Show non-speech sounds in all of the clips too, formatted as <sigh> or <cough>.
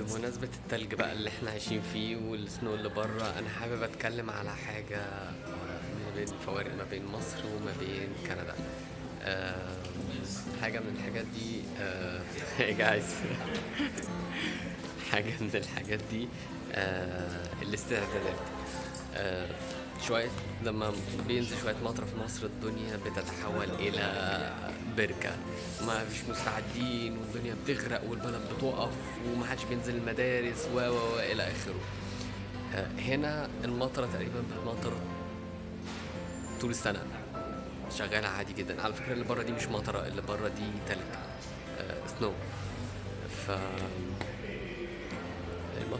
بمناسبة التلج بقى اللي إحنا عايشين فيه والسنو اللي بره أنا حابب أتكلم على حاجة ما بين الفوارق ما بين مصر وما بين كندا. آه، حاجة من الحاجات دي <laughs> هاي جايز <laughs> حاجة من الحاجات دي آه، الاستعدادات آه، شوية لما بينزل شوية مطر في مصر الدنيا بتتحول إلى بركة. ما فيش مستعدين والدنيا بتغرق والبلد بتقف ومحدش بينزل المدارس و و إلى آخره. آه، هنا المطرة تقريبا بتمطر طول السنة. شغالة عادي جدا. على فكرة اللي بره دي مش مطرة اللي بره دي تلج آه سنو ف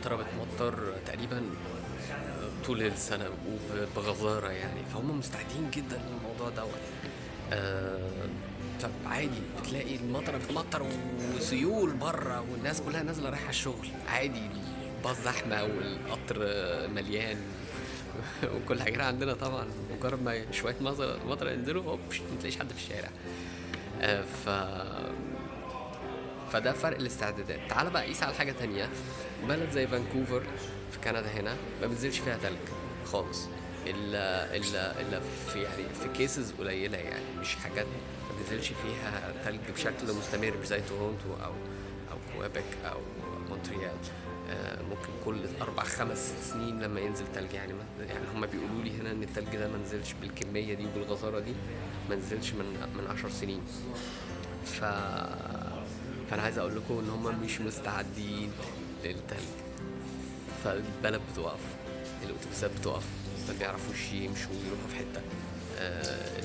المطرة بتمطر تقريبا طول السنة وبغزارة يعني فهم مستعدين جدا للموضوع دوت. آه طب عادي بتلاقي المطرة بتمطر وسيول بره والناس كلها نازلة رايحة الشغل. عادي الباص زحمة والقطر مليان <laughs> وكل حاجة. هنا عندنا طبعا مجرد ما شوية مطر ينزلوا ما تلاقيش حد في الشارع. آه ف فده فرق الاستعدادات. تعال بقى قيس على حاجة تانية. بلد زي فانكوفر في كندا هنا ما بينزلش فيها تلج خالص. الا الا الا في يعني في cases قليلة يعني مش حاجات ما بينزلش فيها تلج بشكل مستمر زي تورونتو أو أو كويبك أو مونتريال. آه، ممكن كل أربع خمس سنين لما ينزل تلج يعني يعني هم بيقولوا لي هنا إن التلج ده ما نزلش بالكمية دي وبالغزارة دي ما نزلش من من 10 سنين. ف فأنا عايز أقول لكم إن هم مش مستعدين للتلج. فالبلد بتقف الأتوبيسات بتقف ما بيعرفوش يمشوا يروحوا في حتة. آه،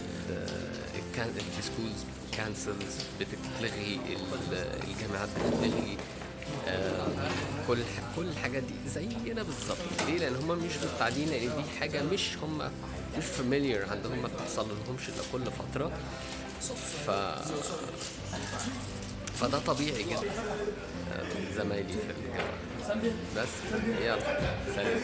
ال can ال schools cancels بتتلغي ال- الجامعات بتتلغي. آه، كل كل الحاجات دي زينا بالظبط. ليه؟ لأن هم مش مستعدين لأن دي حاجة مش هم مش familiar عندهم ما بتحصل لهمش إلا كل فترة. ف فده طبيعي جدا. آه، زمايلي في الجامعة. بس يلا سلام.